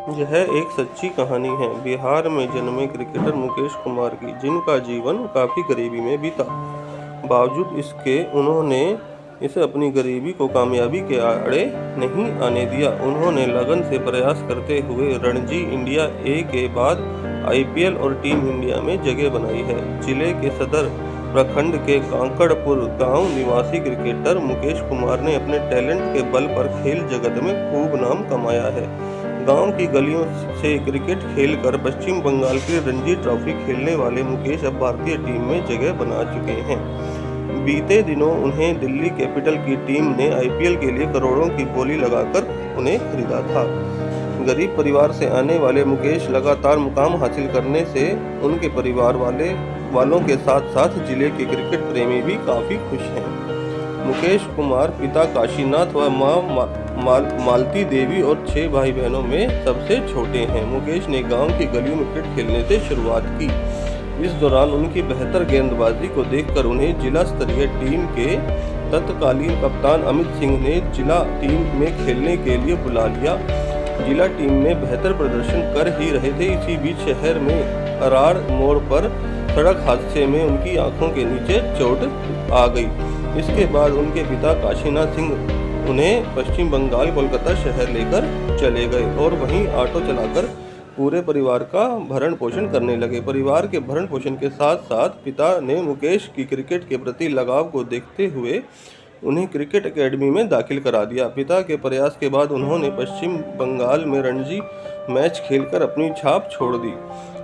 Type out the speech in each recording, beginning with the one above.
यह एक सच्ची कहानी है। बिहार में जन्मे क्रिकेटर मुकेश कुमार की, जिनका जीवन काफ़ी गरीबी में बीता। बावजूद इसके, उन्होंने इसे अपनी गरीबी को कामयाबी के आड़े नहीं आने दिया। उन्होंने लगन से प्रयास करते हुए रणजी इंडिया ए के बाद आईपीएल और टीम इंडिया में जगह बनाई है। ज़िले के सदर प्रखंड के कांकड़पुर गाँव निवासी क्रिकेटर मुकेश कुमार ने अपने टैलेंट के बल पर खेल जगत में खूब नाम कमाया है। गाँव की गलियों से क्रिकेट खेलकर पश्चिम बंगाल की रणजी ट्रॉफी खेलने वाले मुकेश अब भारतीय टीम में जगह बना चुके हैं। बीते दिनों उन्हें दिल्ली कैपिटल की टीम ने आईपीएल के लिए करोड़ों की बोली लगाकर उन्हें खरीदा था। गरीब परिवार से आने वाले मुकेश लगातार मुकाम हासिल करने से उनके परिवार वाले, वालों के साथ साथ ज़िले के क्रिकेट प्रेमी भी काफ़ी खुश हैं। मुकेश कुमार पिता काशीनाथ व माँ माल, मालती देवी और छह भाई बहनों में सबसे छोटे हैं। मुकेश ने गाँव की गलियों में क्रिकेट खेलने से शुरुआत की। इस दौरान उनकी बेहतर गेंदबाजी को देखकर उन्हें जिला स्तरीय टीम के तत्कालीन कप्तान अमित सिंह ने जिला टीम में खेलने के लिए बुला लिया। जिला टीम में बेहतर प्रदर्शन कर ही रहे थे। इसी बीच शहर में अरार मोड़ पर सड़क हादसे में उनकी आँखों के नीचे चोट आ गई। इसके बाद उनके पिता काशीनाथ सिंह उन्हें पश्चिम बंगाल, कोलकाता शहर लेकर चले गए और वहीं ऑटो चलाकर पूरे परिवार का भरण पोषण करने लगे। परिवार के भरण पोषण के साथ साथ पिता ने मुकेश की क्रिकेट के प्रति लगाव को देखते हुए उन्हें क्रिकेट एकेडमी में दाखिल करा दिया। पिता के प्रयास के बाद उन्होंने पश्चिम बंगाल में रणजी मैच खेलकर अपनी छाप छोड़ दी।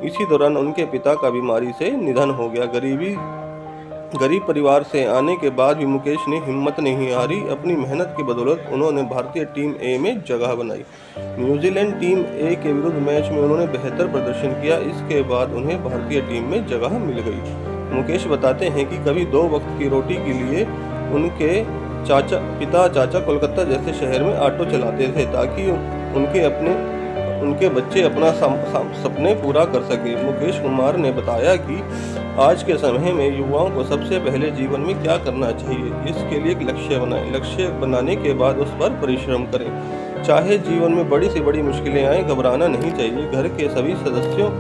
इसी दौरान उनके पिता का बीमारी से निधन हो गया। गरीबी गरीब परिवार से आने के बाद भी मुकेश ने हिम्मत नहीं हारी। अपनी मेहनत की बदौलत उन्होंने भारतीय टीम ए में जगह बनाई। न्यूजीलैंड टीम ए के विरुद्ध मैच में उन्होंने बेहतर प्रदर्शन किया। इसके बाद उन्हें भारतीय टीम में जगह मिल गई। मुकेश बताते हैं कि कभी दो वक्त की रोटी के लिए उनके चाचा, पिता चाचा कोलकाता जैसे शहर में ऑटो चलाते थे ताकि उनके अपने, उनके बच्चे अपना सपने पूरा कर सके। मुकेश कुमार ने बताया कि आज के समय में युवाओं को सबसे पहले जीवन में क्या करना चाहिए? इसके लिए एक लक्ष्य बनाएँ। लक्ष्य बनाने के बाद उस पर परिश्रम करें। चाहे जीवन में बड़ी से बड़ी मुश्किलें आए, घबराना नहीं चाहिए। घर के सभी सदस्यों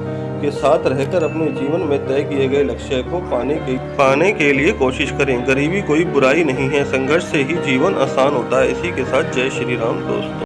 के साथ रहकर अपने जीवन में तय किए गए लक्ष्य को पाने के पाने के लिए कोशिश करें। गरीबी कोई बुराई नहीं है। संघर्ष से ही जीवन आसान होता है। इसी के साथ जय श्री राम, दोस्तों।